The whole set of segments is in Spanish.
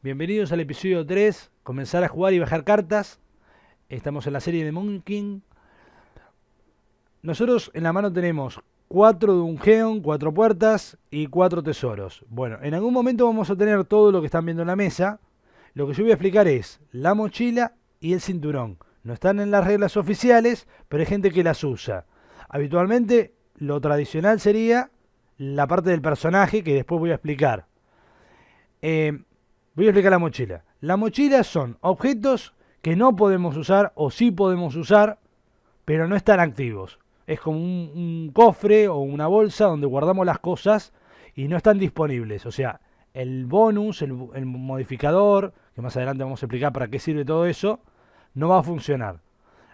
Bienvenidos al episodio 3, comenzar a jugar y bajar cartas. Estamos en la serie de Moon King. Nosotros en la mano tenemos 4 Dungeon, 4 puertas y 4 tesoros. Bueno, en algún momento vamos a tener todo lo que están viendo en la mesa. Lo que yo voy a explicar es la mochila y el cinturón. No están en las reglas oficiales, pero hay gente que las usa. Habitualmente lo tradicional sería la parte del personaje que después voy a explicar. Eh, voy a explicar la mochila. La mochila son objetos que no podemos usar o sí podemos usar, pero no están activos. Es como un, cofre o una bolsa donde guardamos las cosas y no están disponibles. O sea, el bonus, el, el modificador, que más adelante vamos a explicar para qué sirve todo eso, no va a funcionar.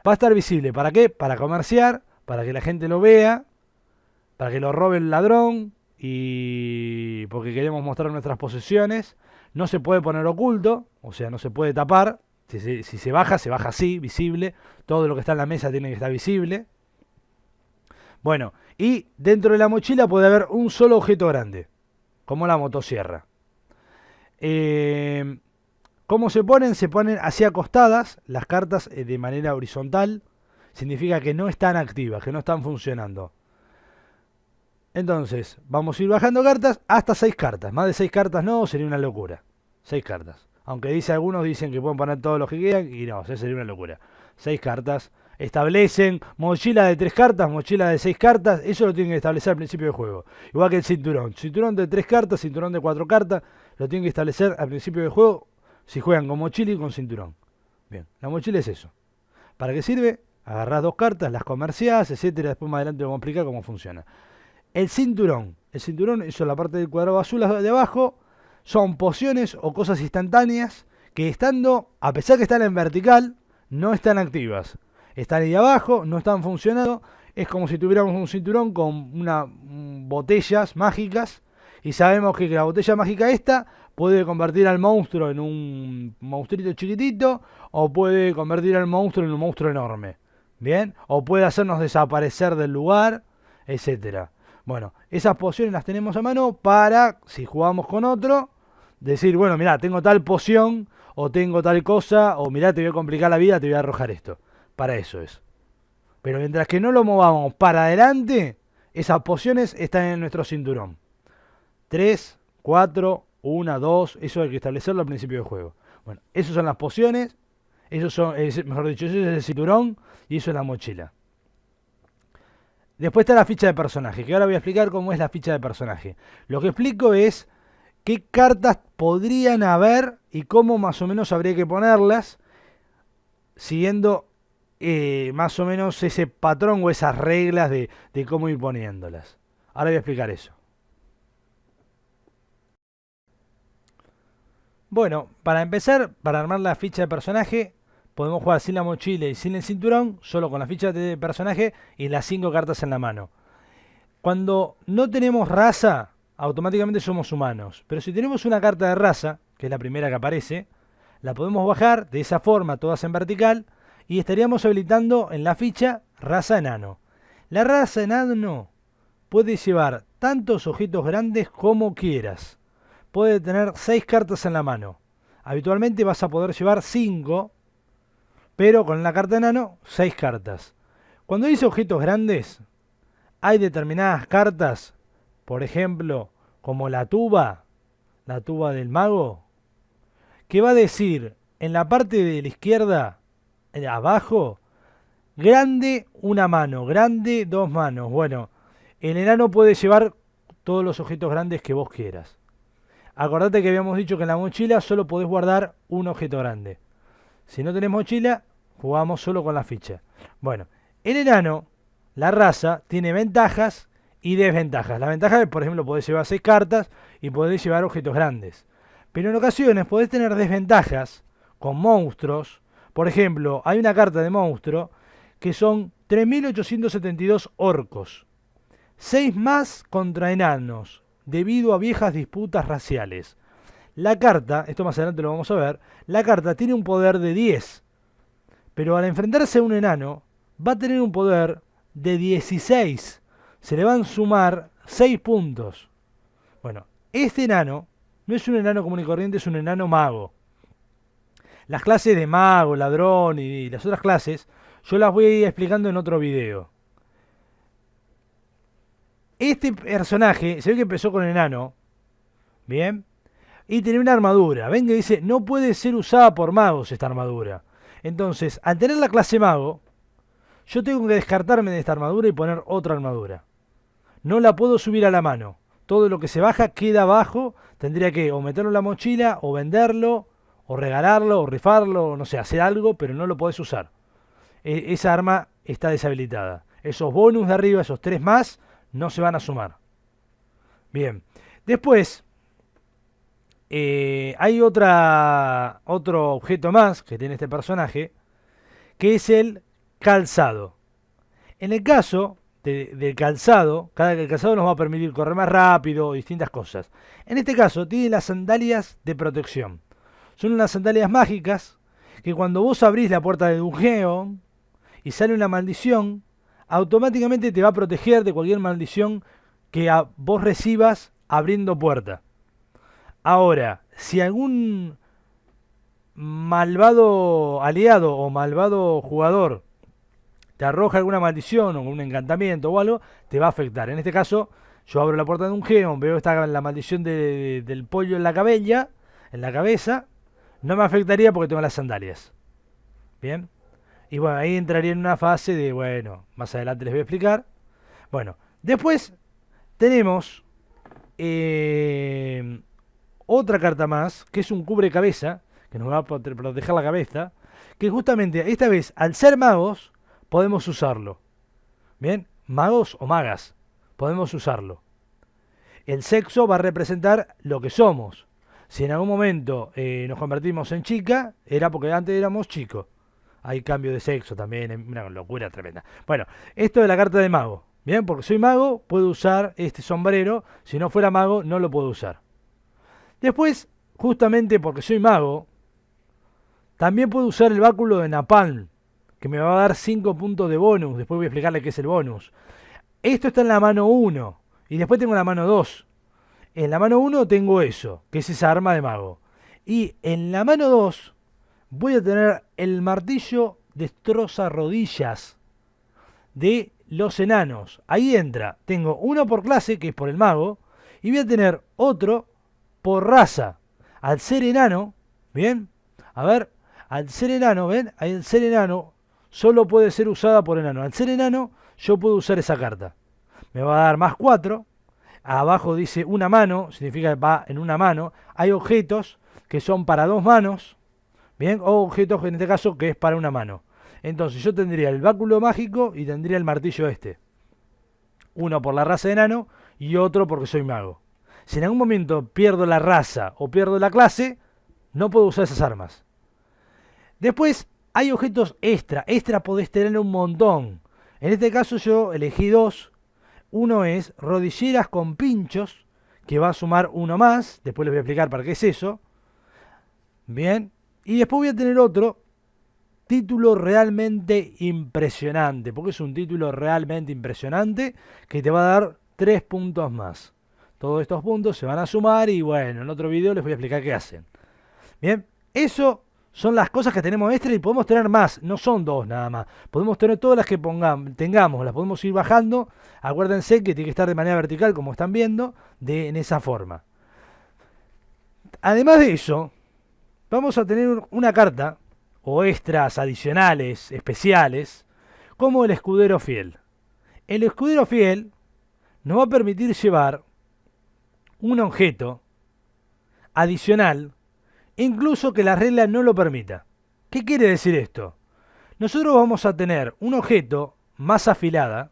Va a estar visible. ¿Para qué? Para comerciar, para que la gente lo vea, para que lo robe el ladrón y porque queremos mostrar nuestras posesiones. No se puede poner oculto, o sea, no se puede tapar. Si se, baja, se baja así, visible. Todo lo que está en la mesa tiene que estar visible. Bueno, y dentro de la mochila puede haber un solo objeto grande, como la motosierra. Eh, ¿Cómo se ponen? Se ponen así acostadas las cartas eh, de manera horizontal. Significa que no están activas, que no están funcionando. Entonces, vamos a ir bajando cartas hasta 6 cartas. Más de 6 cartas no, sería una locura. 6 cartas. Aunque dice algunos dicen que pueden poner todos los que quieran y no, sería una locura. 6 cartas. Establecen mochila de 3 cartas, mochila de 6 cartas. Eso lo tienen que establecer al principio del juego. Igual que el cinturón. Cinturón de 3 cartas, cinturón de 4 cartas. Lo tienen que establecer al principio del juego si juegan con mochila y con cinturón. Bien, la mochila es eso. ¿Para qué sirve? Agarrás dos cartas, las comerciás, etcétera. Después más adelante vamos a explicar cómo funciona. El cinturón. El cinturón, eso es la parte del cuadrado azul de abajo. Son pociones o cosas instantáneas que estando, a pesar que están en vertical, no están activas. Están ahí abajo, no están funcionando. Es como si tuviéramos un cinturón con unas botellas mágicas. Y sabemos que la botella mágica esta puede convertir al monstruo en un monstruito chiquitito. O puede convertir al monstruo en un monstruo enorme. Bien. O puede hacernos desaparecer del lugar. Etcétera. Bueno, esas pociones las tenemos a mano para, si jugamos con otro, decir, bueno, mira, tengo tal poción, o tengo tal cosa, o mira, te voy a complicar la vida, te voy a arrojar esto. Para eso es. Pero mientras que no lo movamos para adelante, esas pociones están en nuestro cinturón. 3, 4, 1, 2, eso hay que establecerlo al principio del juego. Bueno, esas son las pociones, eso son, mejor dicho, eso es el cinturón y eso es la mochila. Después está la ficha de personaje, que ahora voy a explicar cómo es la ficha de personaje. Lo que explico es qué cartas podrían haber y cómo más o menos habría que ponerlas, siguiendo eh, más o menos ese patrón o esas reglas de, de cómo ir poniéndolas. Ahora voy a explicar eso. Bueno, para empezar, para armar la ficha de personaje, podemos jugar sin la mochila y sin el cinturón, solo con la ficha de personaje y las 5 cartas en la mano. Cuando no tenemos raza, automáticamente somos humanos. Pero si tenemos una carta de raza, que es la primera que aparece, la podemos bajar de esa forma, todas en vertical, y estaríamos habilitando en la ficha raza enano. La raza enano puede llevar tantos objetos grandes como quieras. Puede tener 6 cartas en la mano. Habitualmente vas a poder llevar 5 pero con la carta enano, 6 cartas. Cuando dice objetos grandes, hay determinadas cartas, por ejemplo, como la tuba, la tuba del mago, que va a decir en la parte de la izquierda, abajo, grande una mano, grande dos manos. Bueno, el enano puede llevar todos los objetos grandes que vos quieras. Acordate que habíamos dicho que en la mochila solo podés guardar un objeto grande. Si no tenés mochila, jugamos solo con la ficha. Bueno, el enano, la raza, tiene ventajas y desventajas. La ventaja es, por ejemplo, podés llevar 6 cartas y podés llevar objetos grandes. Pero en ocasiones podés tener desventajas con monstruos. Por ejemplo, hay una carta de monstruo que son 3.872 orcos. 6 más contra enanos, debido a viejas disputas raciales. La carta, esto más adelante lo vamos a ver, la carta tiene un poder de 10. Pero al enfrentarse a un enano, va a tener un poder de 16. Se le van a sumar 6 puntos. Bueno, este enano No es un enano común y corriente, es un enano mago. Las clases de mago, ladrón y las otras clases, yo las voy a ir explicando en otro video. Este personaje, se ve que empezó con enano, ¿bien? Y tiene una armadura. Ven que dice, no puede ser usada por magos esta armadura. Entonces, al tener la clase mago, yo tengo que descartarme de esta armadura y poner otra armadura. No la puedo subir a la mano. Todo lo que se baja queda abajo. Tendría que o meterlo en la mochila, o venderlo, o regalarlo, o rifarlo, no sé, hacer algo, pero no lo podés usar. E esa arma está deshabilitada. Esos bonus de arriba, esos tres más, no se van a sumar. Bien. Después, eh, hay otra, otro objeto más que tiene este personaje, que es el calzado. En el caso del calzado, cada calzado nos va a permitir correr más rápido, distintas cosas. En este caso, tiene las sandalias de protección. Son unas sandalias mágicas que cuando vos abrís la puerta de Dungeon y sale una maldición, automáticamente te va a proteger de cualquier maldición que vos recibas abriendo puerta. Ahora, si algún malvado aliado o malvado jugador te arroja alguna maldición o un encantamiento o algo, te va a afectar. En este caso, yo abro la puerta de un geón, veo esta, la maldición del pollo en la cabella, en la cabeza, no me afectaría porque tengo las sandalias. Bien. Y bueno, ahí entraría en una fase de, bueno, más adelante les voy a explicar. Bueno, después tenemos eh, otra carta más, que es un cubre cabeza, que nos va a proteger la cabeza, que justamente esta vez, al ser magos, podemos usarlo. Bien, magos o magas, podemos usarlo. El sexo va a representar lo que somos. Si en algún momento eh, nos convertimos en chica, era porque antes éramos chicos. Hay cambio de sexo también, una locura tremenda. Bueno, esto de la carta de mago. Bien, porque soy mago, puedo usar este sombrero. Si no fuera mago, no lo puedo usar. Después, justamente porque soy mago, también puedo usar el báculo de Napalm, que me va a dar 5 puntos de bonus. Después voy a explicarle qué es el bonus. Esto está en la mano 1. Y después tengo la mano 2. En la mano 1 tengo eso, que es esa arma de mago. Y en la mano 2 voy a tener el martillo destroza rodillas de los enanos. Ahí entra. Tengo uno por clase, que es por el mago. Y voy a tener otro por raza. Al ser enano, ¿bien? A ver, al ser enano, ¿ven? Al ser enano solo puede ser usada por enano. Al ser enano, yo puedo usar esa carta. Me va a dar más 4. Abajo dice una mano, significa que va en una mano. Hay objetos que son para dos manos, ¿bien? O objetos en este caso que es para una mano. Entonces yo tendría el báculo mágico y tendría el martillo este. Uno por la raza de enano y otro porque soy mago. Si en algún momento pierdo la raza o pierdo la clase, no puedo usar esas armas. Después hay objetos extra. Extra podés tener un montón. En este caso yo elegí dos. Uno es rodilleras con pinchos, que va a sumar uno más. Después les voy a explicar para qué es eso. Bien. Y después voy a tener otro título realmente impresionante. Porque es un título realmente impresionante que te va a dar tres puntos más. Todos estos puntos se van a sumar y bueno, en otro video les voy a explicar qué hacen. Bien, eso son las cosas que tenemos extra y podemos tener más, no son dos nada más. Podemos tener todas las que pongamos, tengamos, las podemos ir bajando. Acuérdense que tiene que estar de manera vertical, como están viendo, de, en esa forma. Además de eso, vamos a tener una carta, o extras adicionales, especiales, como el escudero fiel. El escudero fiel nos va a permitir llevar un objeto adicional, incluso que la regla no lo permita. ¿Qué quiere decir esto? Nosotros vamos a tener un objeto más afilada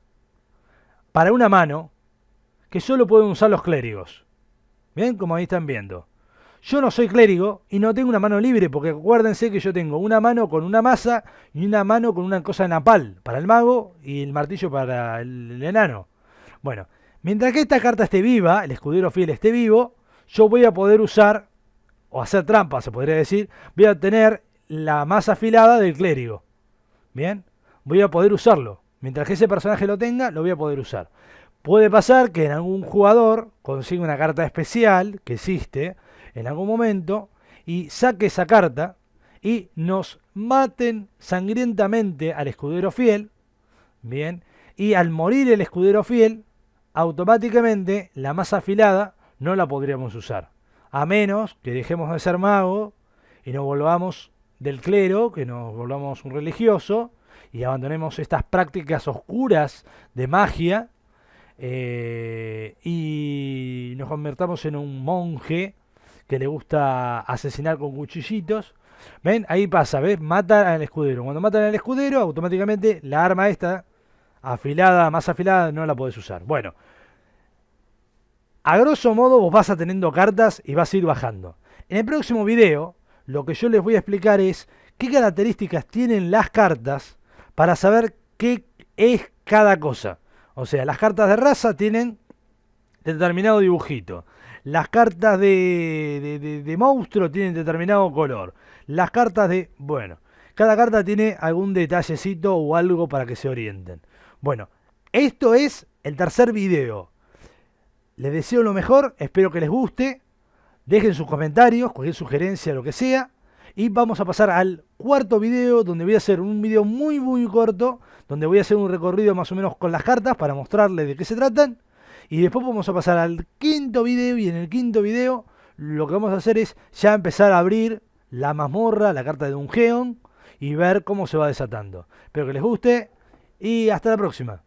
para una mano que solo pueden usar los clérigos. Bien, como ahí están viendo. Yo no soy clérigo y no tengo una mano libre porque acuérdense que yo tengo una mano con una masa y una mano con una cosa de napal para el mago y el martillo para el enano. Bueno, Mientras que esta carta esté viva, el escudero fiel esté vivo, yo voy a poder usar, o hacer trampa se podría decir, voy a tener la más afilada del clérigo. Bien, voy a poder usarlo. Mientras que ese personaje lo tenga, lo voy a poder usar. Puede pasar que en algún jugador consiga una carta especial, que existe, en algún momento y saque esa carta y nos maten sangrientamente al escudero fiel, bien, y al morir el escudero fiel, automáticamente la más afilada no la podríamos usar, a menos que dejemos de ser magos y nos volvamos del clero, que nos volvamos un religioso y abandonemos estas prácticas oscuras de magia eh, y nos convertamos en un monje que le gusta asesinar con cuchillitos. ¿Ven? Ahí pasa, ¿ves? Mata al escudero. Cuando matan al escudero, automáticamente la arma esta, afilada, más afilada, no la puedes usar. Bueno, a grosso modo vos vas a teniendo cartas y vas a ir bajando. En el próximo video, lo que yo les voy a explicar es qué características tienen las cartas para saber qué es cada cosa. O sea, las cartas de raza tienen determinado dibujito. Las cartas de, de, monstruo tienen determinado color. Las cartas de... Bueno, cada carta tiene algún detallecito o algo para que se orienten. Bueno, esto es el tercer video. Les deseo lo mejor, espero que les guste. Dejen sus comentarios, cualquier sugerencia, lo que sea. Y vamos a pasar al cuarto video, donde voy a hacer un video muy muy corto, donde voy a hacer un recorrido más o menos con las cartas para mostrarles de qué se tratan. Y después vamos a pasar al quinto video y en el quinto video lo que vamos a hacer es ya empezar a abrir la mazmorra, la carta de Dungeon y ver cómo se va desatando. Espero que les guste y hasta la próxima.